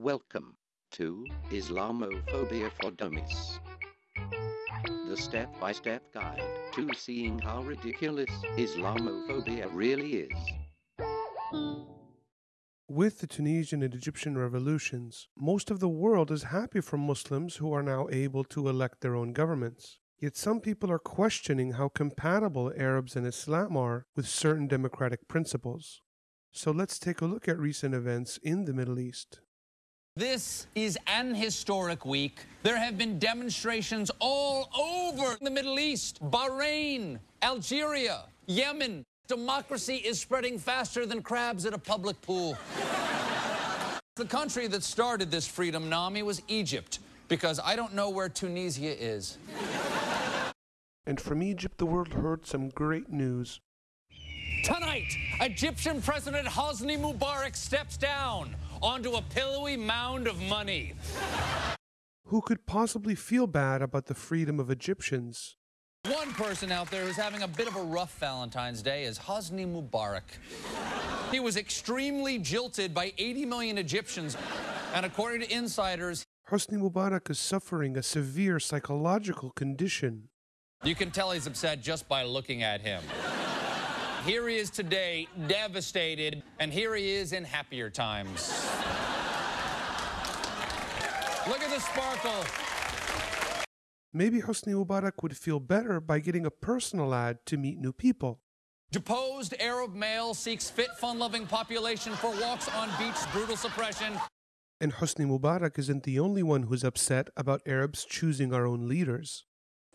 Welcome to Islamophobia for Dummies. The step by step guide to seeing how ridiculous Islamophobia really is. With the Tunisian and Egyptian revolutions, most of the world is happy for Muslims who are now able to elect their own governments. Yet some people are questioning how compatible Arabs and Islam are with certain democratic principles. So let's take a look at recent events in the Middle East. This is an historic week. There have been demonstrations all over the Middle East, Bahrain, Algeria, Yemen. Democracy is spreading faster than crabs at a public pool. the country that started this freedom nami was Egypt, because I don't know where Tunisia is. And from Egypt, the world heard some great news. Tonight, Egyptian President Hosni Mubarak steps down onto a pillowy mound of money. Who could possibly feel bad about the freedom of Egyptians? One person out there who's having a bit of a rough Valentine's Day is Hosni Mubarak. He was extremely jilted by 80 million Egyptians, and according to insiders, Hosni Mubarak is suffering a severe psychological condition. you can tell he's upset just by looking at him. Here he is today, devastated, and here he is in happier times. Look at the sparkle. Maybe Hosni Mubarak would feel better by getting a personal ad to meet new people. Deposed Arab male seeks fit, fun-loving population for walks on beach, brutal suppression. And Hosni Mubarak isn't the only one who's upset about Arabs choosing our own leaders.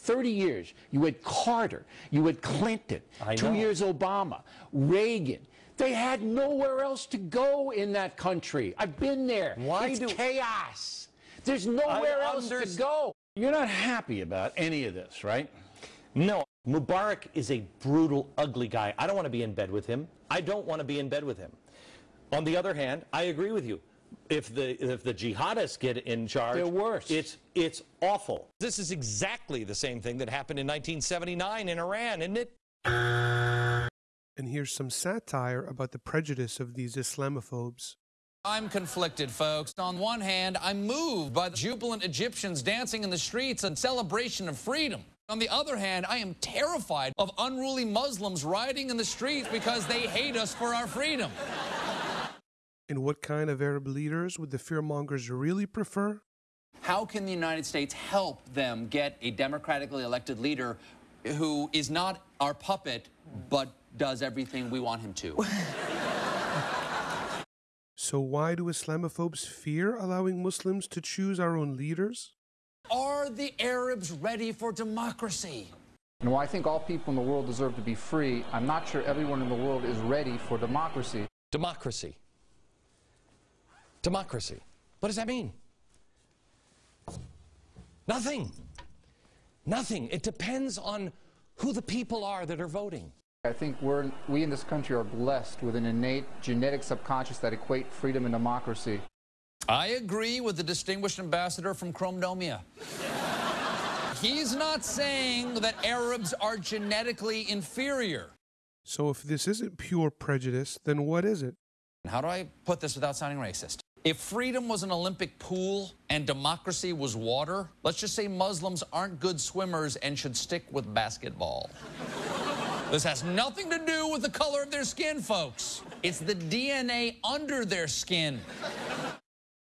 30 years. You had Carter, you had Clinton, I two know. years Obama, Reagan. They had nowhere else to go in that country. I've been there. Why it's do- chaos. There's nowhere else to go. You're not happy about any of this, right? No, Mubarak is a brutal, ugly guy. I don't want to be in bed with him. I don't want to be in bed with him. On the other hand, I agree with you. If the if the jihadists get in charge, They're worse. It's it's awful. This is exactly the same thing that happened in 1979 in Iran, isn't it? And here's some satire about the prejudice of these Islamophobes. I'm conflicted, folks. On one hand, I'm moved by the jubilant Egyptians dancing in the streets in celebration of freedom. On the other hand, I am terrified of unruly Muslims rioting in the streets because they hate us for our freedom. And what kind of Arab leaders would the fearmongers really prefer? How can the United States help them get a democratically elected leader who is not our puppet but does everything we want him to? So, why do Islamophobes fear allowing Muslims to choose our own leaders? Are the Arabs ready for democracy? And while I think all people in the world deserve to be free, I'm not sure everyone in the world is ready for democracy. Democracy. Democracy. What does that mean? Nothing. Nothing. It depends on who the people are that are voting. I think we're, we in this country are blessed with an innate genetic subconscious that equate freedom and democracy. I agree with the distinguished ambassador from Chromedomia. He's not saying that Arabs are genetically inferior. So, if this isn't pure prejudice, then what is it? How do I put this without sounding racist? If freedom was an Olympic pool and democracy was water, let's just say Muslims aren't good swimmers and should stick with basketball. This has nothing to do with the color of their skin, folks. It's the DNA under their skin.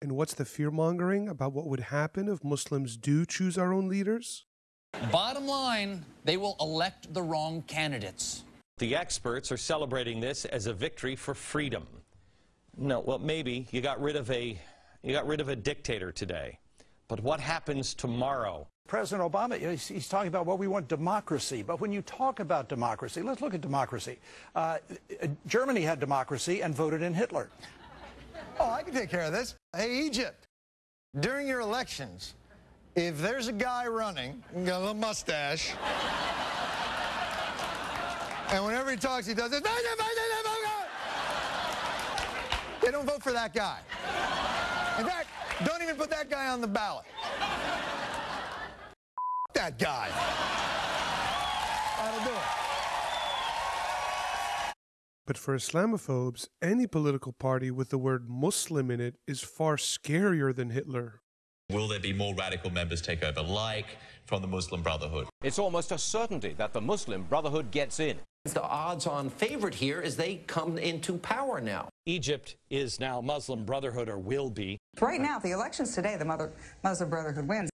And what's the fear mongering about what would happen if Muslims do choose our own leaders? Bottom line, they will elect the wrong candidates. The experts are celebrating this as a victory for freedom. No, well, maybe you got rid of a you got rid of a dictator today. But what happens tomorrow? President Obama, he's, he's talking about, well, we want democracy. But when you talk about democracy, let's look at democracy. Uh, Germany had democracy and voted in Hitler. Oh, I can take care of this. Hey, Egypt, during your elections, if there's a guy running, got a little mustache, and whenever he talks, he does this, they don't vote for that guy. In fact, don't even put that guy on the ballot. That guy. That'll do it. But for Islamophobes, any political party with the word Muslim in it is far scarier than Hitler. Will there be more radical members take over, like from the Muslim Brotherhood? It's almost a certainty that the Muslim Brotherhood gets in. The odds on favorite here is they come into power now. Egypt is now Muslim Brotherhood or will be. Right now, the elections today, the Mother, Muslim Brotherhood wins.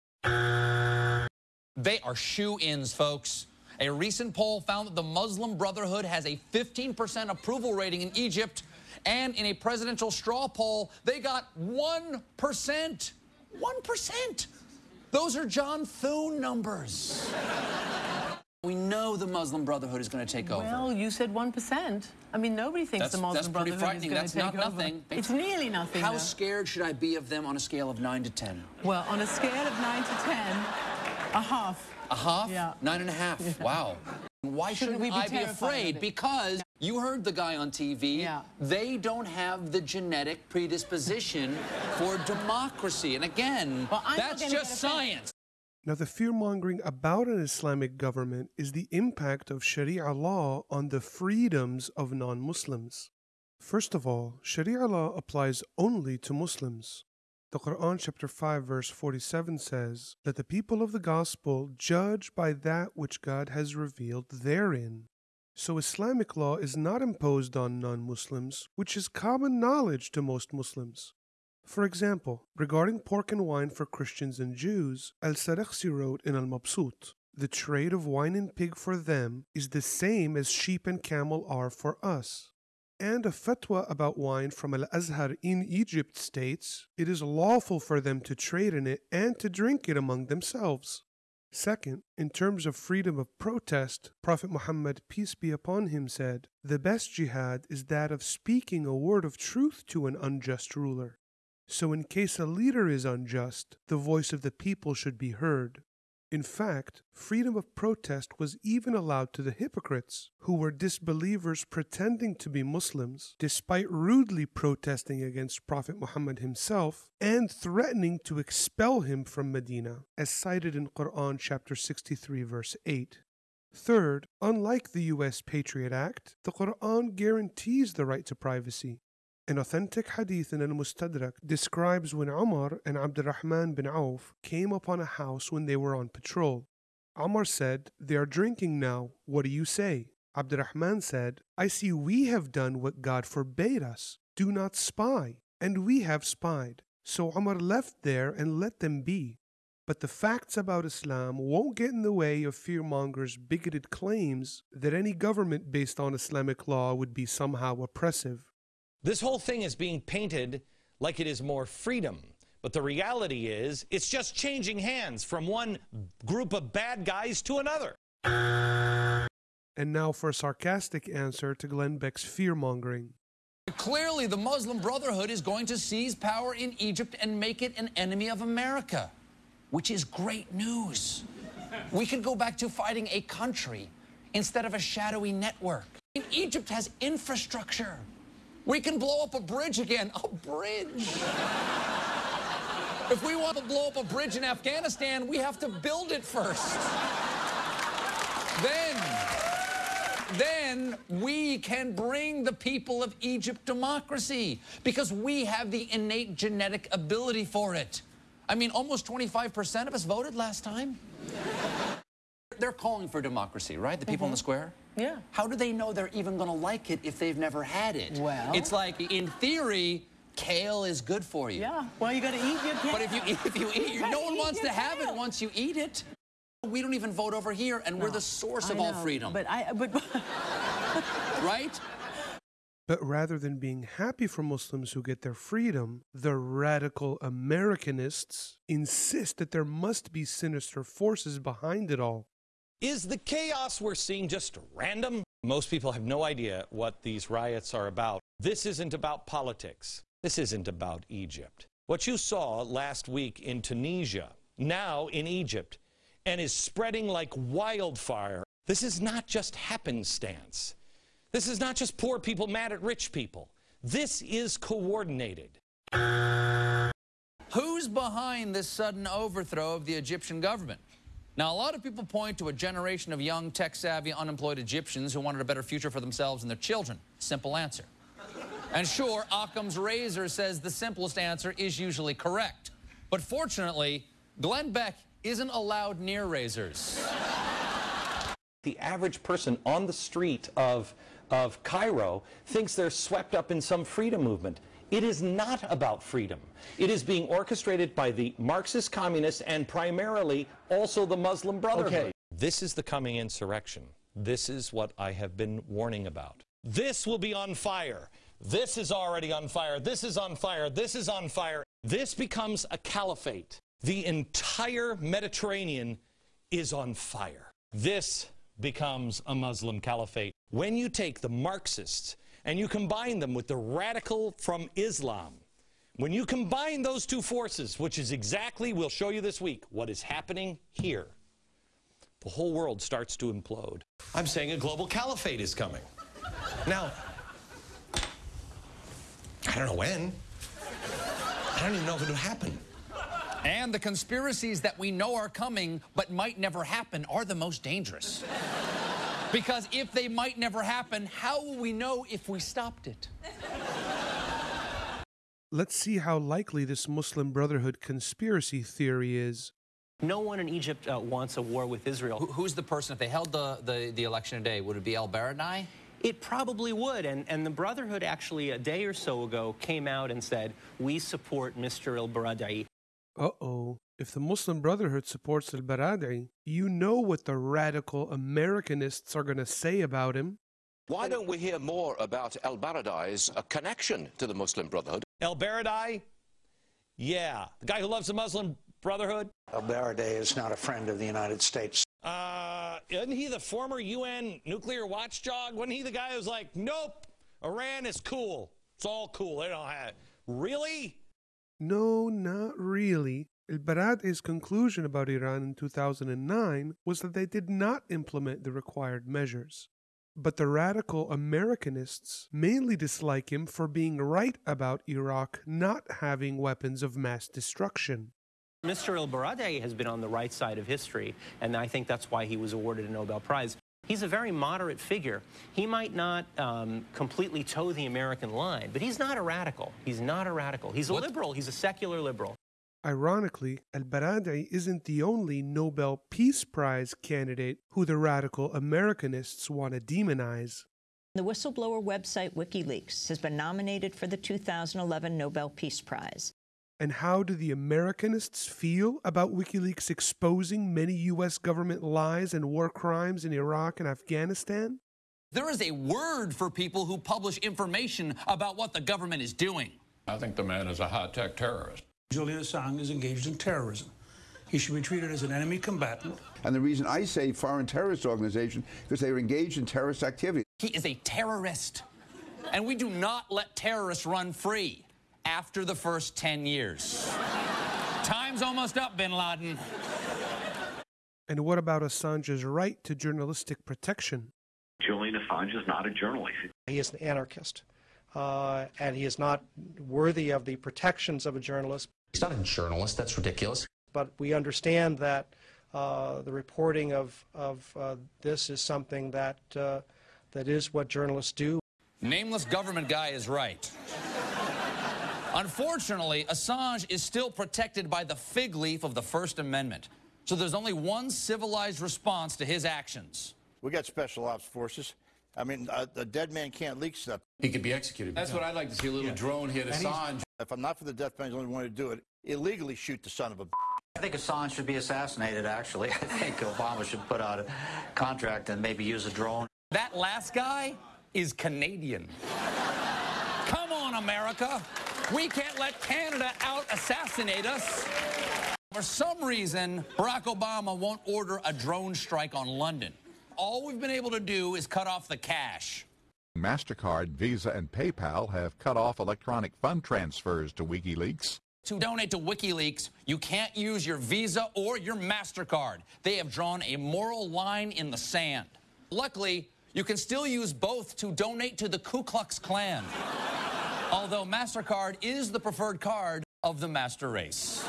They are shoe ins, folks. A recent poll found that the Muslim Brotherhood has a 15% approval rating in Egypt, and in a presidential straw poll, they got 1%. 1%. Those are John Thune numbers. We know the Muslim Brotherhood is going to take over. Well, you said 1%. I mean, nobody thinks That's, the Muslim that's pretty Brotherhood is going That's to take not over. nothing. It's nearly nothing. How though. scared should I be of them on a scale of 9 to 10? Well, on a scale of 9 to 10, a half. A half? Yeah. Nine and a half. Wow. Why shouldn't, Shouldn't we be I be afraid? Because you heard the guy on TV. Yeah. They don't have the genetic predisposition for democracy. And again, Well, that's just science. Now, the fear mongering about an Islamic government is the impact of Sharia law on the freedoms of non Muslims. First of all, Sharia law applies only to Muslims. The Quran, chapter 5, verse 47 says that the people of the gospel judge by that which God has revealed therein. So, Islamic law is not imposed on non Muslims, which is common knowledge to most Muslims. For example, regarding pork and wine for Christians and Jews, Al Sarakhsi wrote in Al Mabsut The trade of wine and pig for them is the same as sheep and camel are for us. And a fatwa about wine from Al Azhar in Egypt states it is lawful for them to trade in it and to drink it among themselves. Second, in terms of freedom of protest, Prophet Muhammad, peace be upon him, said, The best jihad is that of speaking a word of truth to an unjust ruler. So, in case a leader is unjust, the voice of the people should be heard. In fact, freedom of protest was even allowed to the hypocrites, who were disbelievers pretending to be Muslims, despite rudely protesting against Prophet Muhammad himself and threatening to expel him from Medina, as cited in Quran chapter 63, verse 8. Third, unlike the US Patriot Act, the Quran guarantees the right to privacy. An authentic hadith in Al Mustadrak describes when Umar and Abdurrahman bin Auf came upon a house when they were on patrol. Umar said, They are drinking now. What do you say? Abdurrahman said, I see we have done what God forbade us. Do not spy. And we have spied. So Umar left there and let them be. But the facts about Islam won't get in the way of fearmongers' bigoted claims that any government based on Islamic law would be somehow oppressive. This whole thing is being painted like it is more freedom. But the reality is, it's just changing hands from one group of bad guys to another. And now for a sarcastic answer to Glenn Beck's fear mongering. Clearly, the Muslim Brotherhood is going to seize power in Egypt and make it an enemy of America, which is great news. We could go back to fighting a country instead of a shadowy network. Egypt has infrastructure. We can blow up a bridge again. A bridge. if we want to blow up a bridge in Afghanistan, we have to build it first. then, then we can bring the people of Egypt democracy because we have the innate genetic ability for it. I mean, almost 25% of us voted last time. They're calling for democracy, right? The people in the mm-hmm. square? Yeah. How do they know they're even going to like it if they've never had it? Well- it's like in theory, kale is good for you. Yeah. Well, you got to eat your kale. But if you if you eat, You no one eat wants your to have it once you eat it. We don't even vote over here, and we're the source I of all know, freedom, But I, but right? But rather than being happy for Muslims who get their freedom, the radical Americanists insist that there must be sinister forces behind it all. Is the chaos we're seeing just random? Most people have no idea what these riots are about. This isn't about politics. This isn't about Egypt. What you saw last week in Tunisia, now in Egypt, and is spreading like wildfire, this is not just happenstance. This is not just poor people mad at rich people. This is coordinated. Who's behind this sudden overthrow of the Egyptian government? Now, a lot of people point to a generation of young, tech savvy, unemployed Egyptians who wanted a better future for themselves and their children. Simple answer. And sure, Occam's razor says the simplest answer is usually correct. But fortunately, Glenn Beck isn't allowed near razors. The average person on the street of, of Cairo thinks they're swept up in some freedom movement. It is not about freedom. It is being orchestrated by the Marxist communists and primarily also the Muslim Brotherhood. Okay. This is the coming insurrection. This is what I have been warning about. This will be on fire. This is already on fire. This is on fire. This is on fire. This becomes a caliphate. The entire Mediterranean is on fire. This becomes a Muslim caliphate. When you take the Marxists and you combine them with the radical from Islam, when you combine those two forces, which is exactly, we'll show you this week, what is happening here, the whole world starts to implode. I'm saying a global caliphate is coming. Now, I don't know when. I don't even know if it'll happen. And the conspiracies that we know are coming but might never happen are the most dangerous. Because if they might never happen, how will we know if we stopped it? Let's see how likely this Muslim Brotherhood conspiracy theory is. No one in Egypt uh, wants a war with Israel. Who, who's the person, if they held the, the, the election today, would it be El Baradei? It probably would. And, and the Brotherhood actually, a day or so ago, came out and said, we support Mr. El Baradei. Uh oh. If the Muslim Brotherhood supports Al Baradei, you know what the radical Americanists are going to say about him. Why don't we hear more about El Baradei's uh, connection to the Muslim Brotherhood? El Baradei? Yeah. The guy who loves the Muslim Brotherhood? El Baradei is not a friend of the United States. Uh, isn't he the former UN nuclear watchdog? Wasn't he the guy who was like, nope, Iran is cool. It's all cool. They don't have it. Really? No, not really. El Baradei's conclusion about Iran in 2009 was that they did not implement the required measures. But the radical Americanists mainly dislike him for being right about Iraq not having weapons of mass destruction. Mr. El Baradei has been on the right side of history, and I think that's why he was awarded a Nobel Prize. He's a very moderate figure. He might not um, completely toe the American line, but he's not a radical. He's not a radical. He's a what? liberal. He's a secular liberal. Ironically, Al Baradei isn't the only Nobel Peace Prize candidate who the radical Americanists want to demonize. The whistleblower website WikiLeaks has been nominated for the 2011 Nobel Peace Prize. And how do the Americanists feel about WikiLeaks exposing many U.S. government lies and war crimes in Iraq and Afghanistan? There is a word for people who publish information about what the government is doing. I think the man is a high tech terrorist. Julian Assange is engaged in terrorism. He should be treated as an enemy combatant. And the reason I say foreign terrorist organization because they are engaged in terrorist activity. He is a terrorist. And we do not let terrorists run free after the first 10 years. Time's almost up, bin Laden. And what about Assange's right to journalistic protection? Julian Assange is not a journalist. He is an anarchist, uh, and he is not worthy of the protections of a journalist. He's not a journalist. That's ridiculous. But we understand that uh, the reporting of, of uh, this is something that, uh, that is what journalists do. Nameless government guy is right. Unfortunately, Assange is still protected by the fig leaf of the First Amendment. So there's only one civilized response to his actions. We got special ops forces. I mean, uh, a, a dead man can't leak stuff. He could be executed. That's what I'd like to see, a little yeah. drone hit Assange. If I'm not for the death penalty, the only one to do it, illegally shoot the son of a I think Assange should be assassinated, actually. I think Obama should put out a contract and maybe use a drone. That last guy is Canadian. Come on, America. We can't let Canada out assassinate us. For some reason, Barack Obama won't order a drone strike on London. All we've been able to do is cut off the cash. MasterCard, Visa, and PayPal have cut off electronic fund transfers to WikiLeaks. To donate to WikiLeaks, you can't use your Visa or your MasterCard. They have drawn a moral line in the sand. Luckily, you can still use both to donate to the Ku Klux Klan although MasterCard is the preferred card of the master race.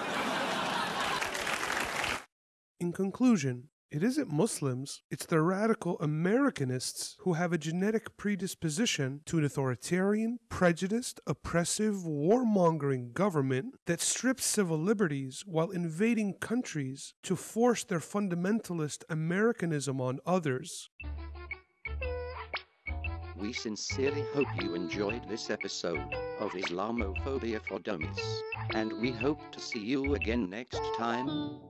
In conclusion, it isn't Muslims, it's the radical Americanists who have a genetic predisposition to an authoritarian, prejudiced, oppressive, warmongering government that strips civil liberties while invading countries to force their fundamentalist Americanism on others. We sincerely hope you enjoyed this episode of Islamophobia for Dummies, and we hope to see you again next time.